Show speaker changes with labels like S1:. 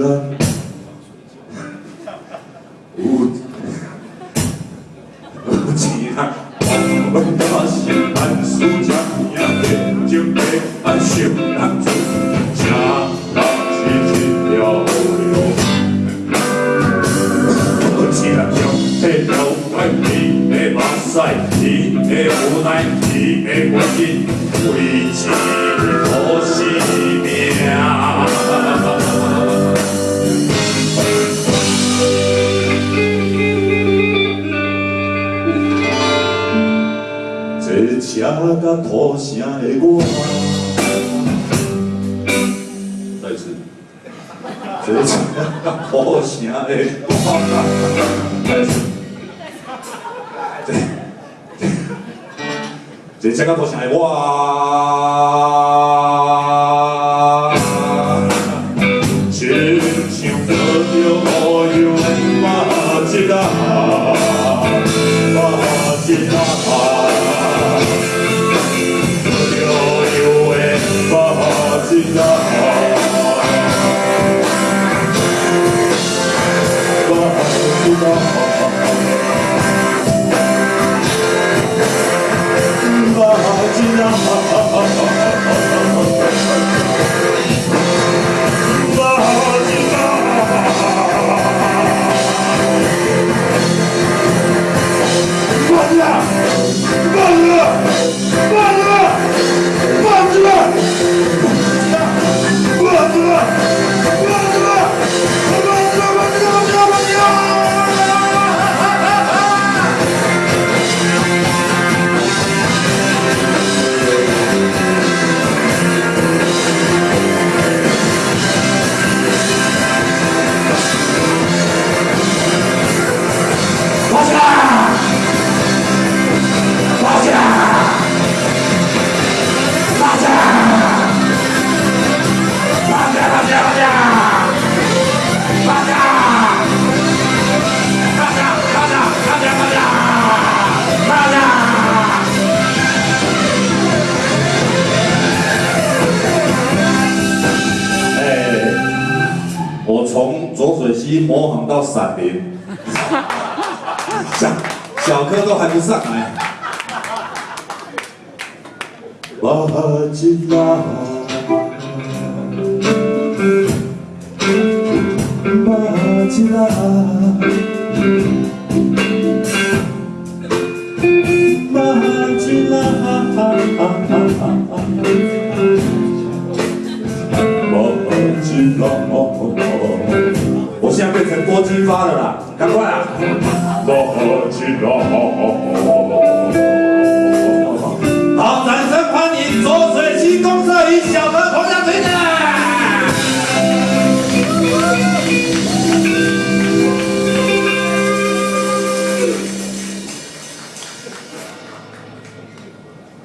S1: lên Gut. Routine. Und Taschen anzujagen, ja, den Jimbe, an Schiff lang zu. Ja, das ist ja Olio. Routine, ja, hey, no, mein Liebe, was sei, die, die, oh nein, die, die, oh, die, 这车甲土城的我，再次，这车甲土城的我，再次，这这车甲土城的我，亲像喝着乌油马吉啊，马吉啊。love. 从左水溪模仿到闪灵，小小哥都还不上来。马吉拉，马吉拉，现在变成多金发了啦，赶快啊！